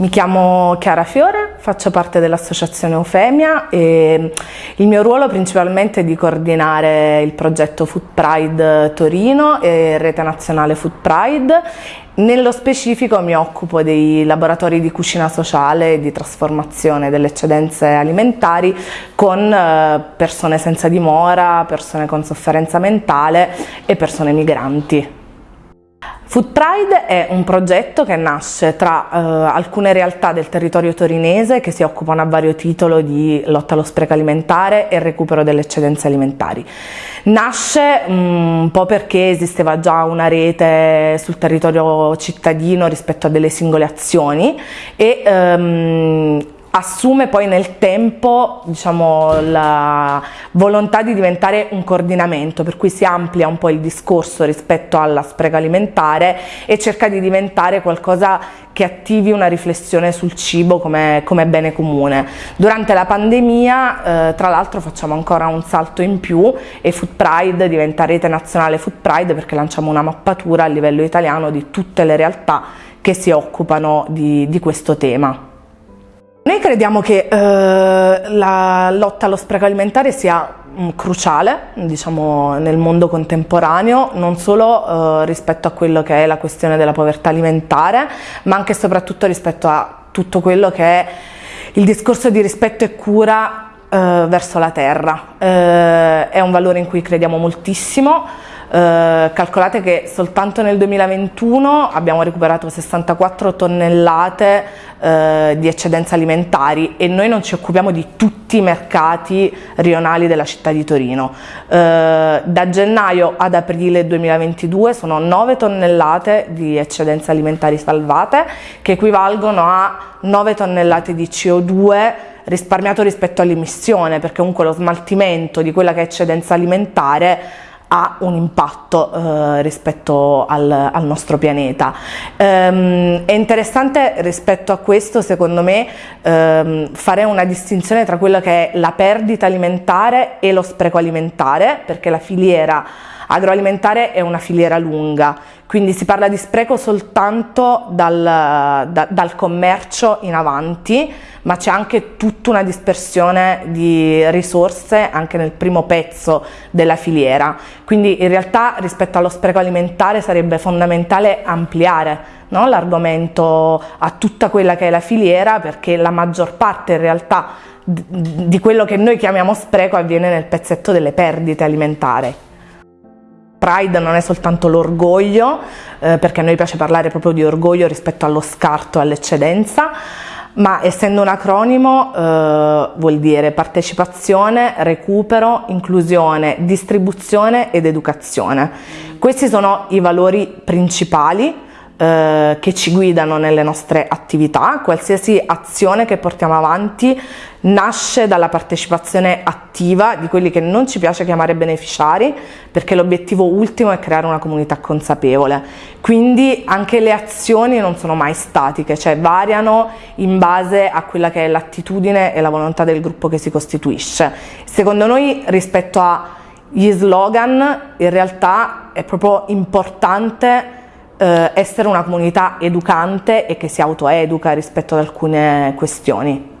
Mi chiamo Chiara Fiore, faccio parte dell'associazione Eufemia e il mio ruolo principalmente è di coordinare il progetto Food Pride Torino e Rete Nazionale Food Pride. Nello specifico mi occupo dei laboratori di cucina sociale e di trasformazione delle eccedenze alimentari con eh, persone senza dimora, persone con sofferenza mentale e persone migranti. Food Pride è un progetto che nasce tra eh, alcune realtà del territorio torinese che si occupano a vario titolo di lotta allo spreco alimentare e recupero delle eccedenze alimentari. Nasce mm, un po' perché esisteva già una rete sul territorio cittadino rispetto a delle singole azioni e ehm, assume poi nel tempo diciamo, la volontà di diventare un coordinamento per cui si amplia un po' il discorso rispetto alla spreco alimentare e cerca di diventare qualcosa che attivi una riflessione sul cibo come, come bene comune. Durante la pandemia eh, tra l'altro facciamo ancora un salto in più e Food Pride diventa rete nazionale Food Pride perché lanciamo una mappatura a livello italiano di tutte le realtà che si occupano di, di questo tema. Noi crediamo che eh, la lotta allo spreco alimentare sia mm, cruciale diciamo, nel mondo contemporaneo, non solo eh, rispetto a quello che è la questione della povertà alimentare, ma anche e soprattutto rispetto a tutto quello che è il discorso di rispetto e cura eh, verso la terra. Eh, è un valore in cui crediamo moltissimo, eh, calcolate che soltanto nel 2021 abbiamo recuperato 64 tonnellate eh, di eccedenze alimentari e noi non ci occupiamo di tutti i mercati rionali della città di Torino. Eh, da gennaio ad aprile 2022 sono 9 tonnellate di eccedenze alimentari salvate che equivalgono a 9 tonnellate di CO2 risparmiato rispetto all'emissione perché comunque lo smaltimento di quella che è eccedenza alimentare ha un impatto eh, rispetto al, al, nostro pianeta. Ehm, è interessante rispetto a questo, secondo me, ehm, fare una distinzione tra quella che è la perdita alimentare e lo spreco alimentare, perché la filiera agroalimentare è una filiera lunga, quindi si parla di spreco soltanto dal, da, dal commercio in avanti, ma c'è anche tutta una dispersione di risorse anche nel primo pezzo della filiera. Quindi in realtà rispetto allo spreco alimentare sarebbe fondamentale ampliare no, l'argomento a tutta quella che è la filiera perché la maggior parte in realtà di quello che noi chiamiamo spreco avviene nel pezzetto delle perdite alimentari. Pride non è soltanto l'orgoglio, eh, perché a noi piace parlare proprio di orgoglio rispetto allo scarto all'eccedenza, ma essendo un acronimo eh, vuol dire partecipazione, recupero, inclusione, distribuzione ed educazione. Questi sono i valori principali eh, che ci guidano nelle nostre attività, qualsiasi azione che portiamo avanti nasce dalla partecipazione attiva di quelli che non ci piace chiamare beneficiari perché l'obiettivo ultimo è creare una comunità consapevole. Quindi anche le azioni non sono mai statiche cioè variano in base a quella che è l'attitudine e la volontà del gruppo che si costituisce. Secondo noi rispetto agli slogan in realtà è proprio importante essere una comunità educante e che si autoeduca rispetto ad alcune questioni.